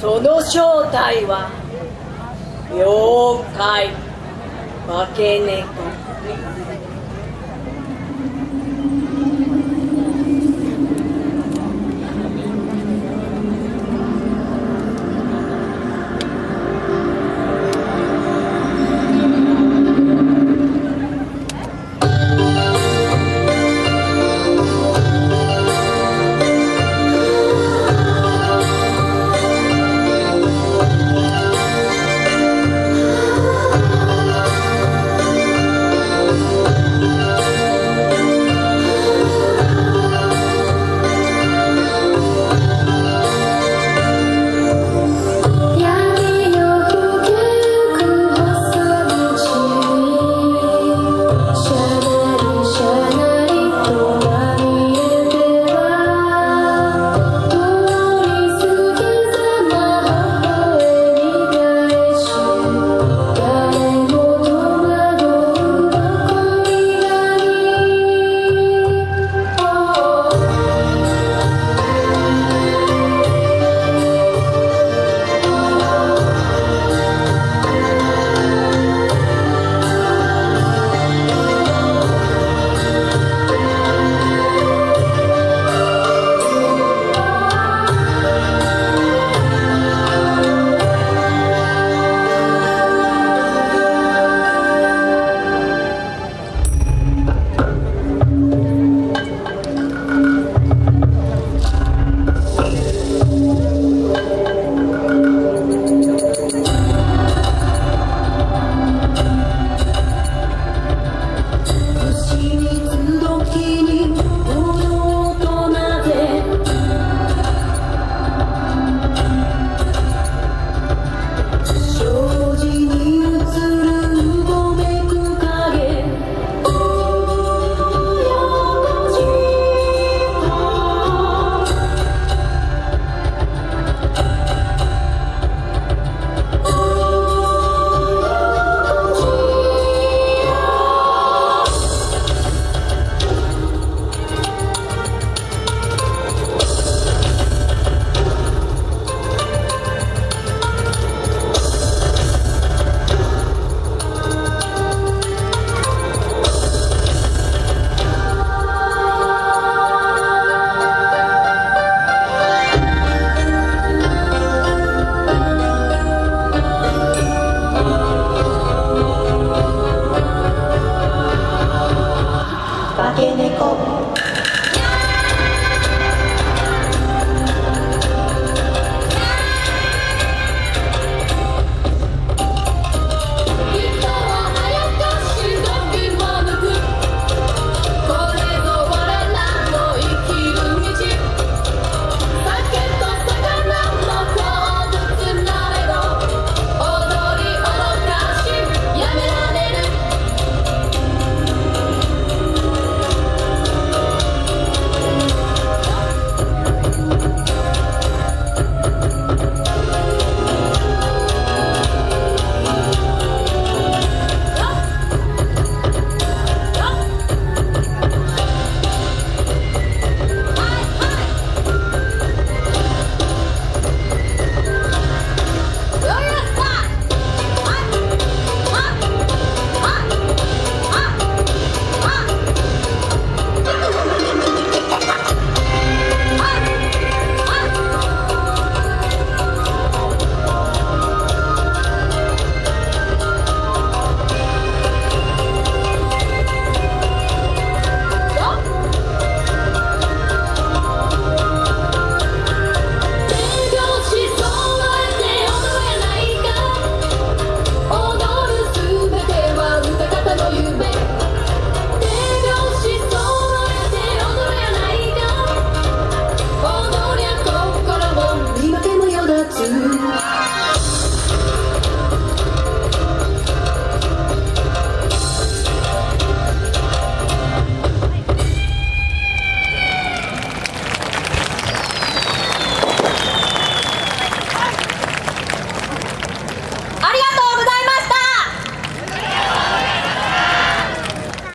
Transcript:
その正体は妖怪。化け猫。Kineko.